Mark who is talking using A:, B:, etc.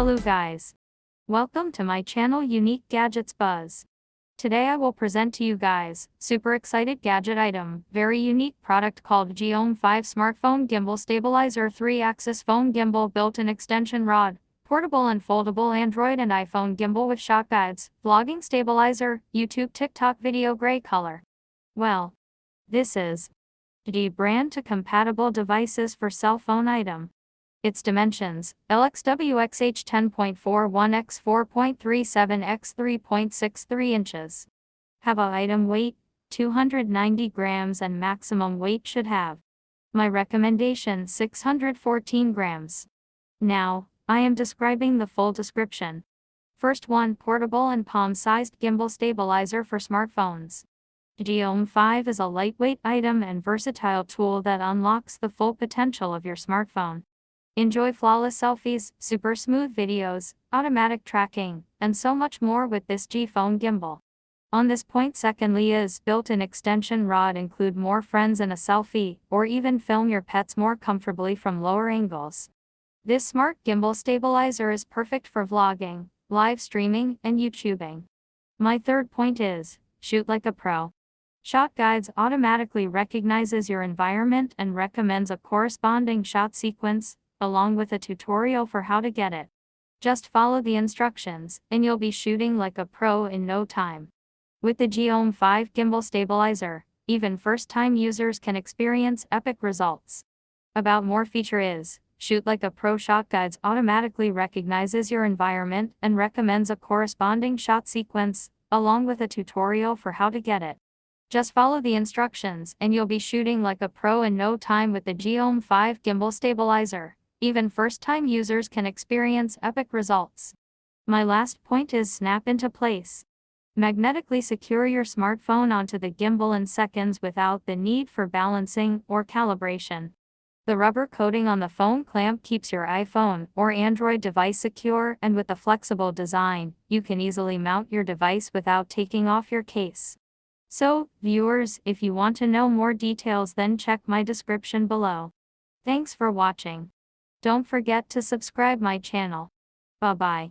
A: Hello guys. Welcome to my channel Unique Gadgets Buzz. Today I will present to you guys, super excited gadget item, very unique product called Geom 5 Smartphone Gimbal Stabilizer 3-axis phone gimbal built-in extension rod, portable and foldable Android and iPhone gimbal with shot guides, vlogging stabilizer, YouTube TikTok video gray color. Well, this is the brand to compatible devices for cell phone item. Its dimensions, LXWXH 10.41 x 4.37 x 3.63 inches. Have a item weight, 290 grams and maximum weight should have. My recommendation 614 grams. Now, I am describing the full description. First one portable and palm-sized gimbal stabilizer for smartphones. Geom 5 is a lightweight item and versatile tool that unlocks the full potential of your smartphone. Enjoy flawless selfies, super smooth videos, automatic tracking, and so much more with this G-Phone gimbal. On this point secondly is built-in extension rod include more friends in a selfie, or even film your pets more comfortably from lower angles. This smart gimbal stabilizer is perfect for vlogging, live streaming, and YouTubing. My third point is, shoot like a pro. Shot Guides automatically recognizes your environment and recommends a corresponding shot sequence, along with a tutorial for how to get it. Just follow the instructions, and you'll be shooting like a pro in no time. With the Geom 5 gimbal stabilizer, even first-time users can experience epic results. About more feature is, Shoot Like a Pro Shot Guides automatically recognizes your environment and recommends a corresponding shot sequence, along with a tutorial for how to get it. Just follow the instructions and you'll be shooting like a pro in no time with the Geom 5 gimbal stabilizer. Even first-time users can experience epic results. My last point is snap into place. Magnetically secure your smartphone onto the gimbal in seconds without the need for balancing or calibration. The rubber coating on the phone clamp keeps your iPhone or Android device secure and with a flexible design, you can easily mount your device without taking off your case. So, viewers, if you want to know more details then check my description below. Thanks for watching. Don't forget to subscribe my channel. Bye bye.